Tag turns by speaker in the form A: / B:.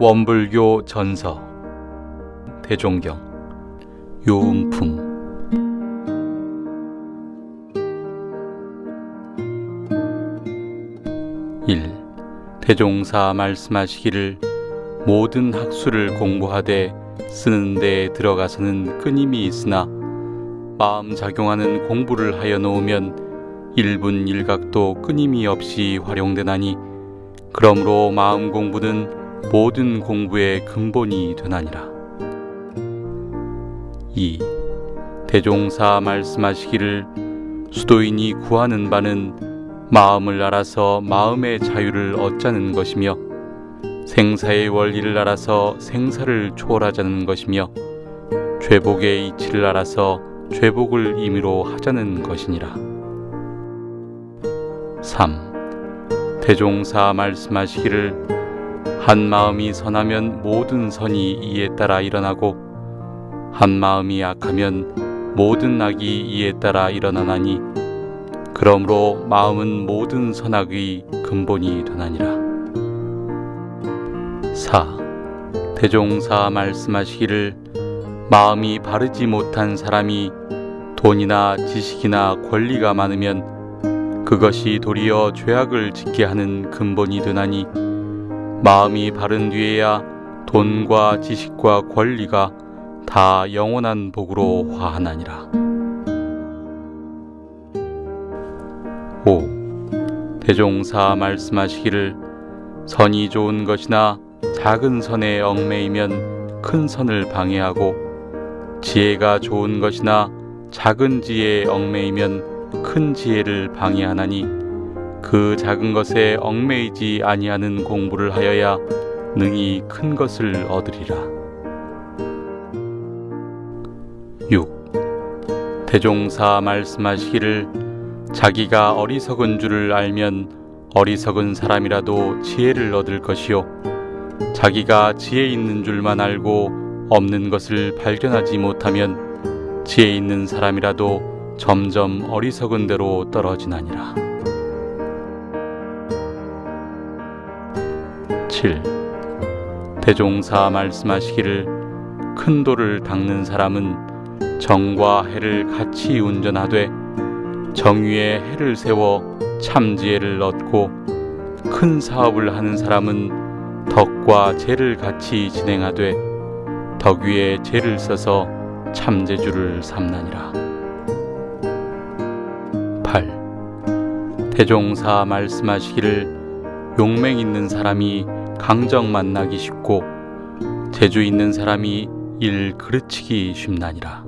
A: 원불교 전서 대종경 요음품 1. 대종사 말씀하시기를 모든 학수를 공부하되 쓰는 데에 들어가서는 끊임이 있으나 마음 작용하는 공부를 하여 놓으면 일분 일각도 끊임이 없이 활용되나니 그러므로 마음 공부는 모든 공부의 근본이 되나니라. 2. 대종사 말씀하시기를 수도인이 구하는 바는 마음을 알아서 마음의 자유를 얻자는 것이며 생사의 원리를 알아서 생사를 초월하자는 것이며 죄복의 이치를 알아서 죄복을 임의로 하자는 것이니라. 3. 대종사 말씀하시기를 한 마음이 선하면 모든 선이 이에 따라 일어나고 한 마음이 악하면 모든 악이 이에 따라 일어나나니 그러므로 마음은 모든 선악의 근본이 되나니라. 4. 대종사 말씀하시기를 마음이 바르지 못한 사람이 돈이나 지식이나 권리가 많으면 그것이 도리어 죄악을 짓게 하는 근본이 되나니 마음이 바른 뒤에야 돈과 지식과 권리가 다 영원한 복으로 화하나니라. 5. 대종사 말씀하시기를 선이 좋은 것이나 작은 선에 얽매이면 큰 선을 방해하고 지혜가 좋은 것이나 작은 지혜에 얽매이면 큰 지혜를 방해하나니 그 작은 것에 얽매이지 아니하는 공부를 하여야 능히 큰 것을 얻으리라. 6. 대종사 말씀하시기를 자기가 어리석은 줄을 알면 어리석은 사람이라도 지혜를 얻을 것이요 자기가 지혜 있는 줄만 알고 없는 것을 발견하지 못하면 지혜 있는 사람이라도 점점 어리석은 대로 떨어지나니라. 7. 대종사 말씀하시기를 큰 돌을 닦는 사람은 정과 해를 같이 운전하되 정의에 해를 세워 참지혜를 얻고 큰 사업을 하는 사람은 덕과 재를 같이 진행하되 덕 위에 재를 써서 참재주를 삼나니라. 8. 대종사 말씀하시기를 용맹 있는 사람이 강정 만나기 쉽고 재주 있는 사람이 일 그르치기 쉽나니라.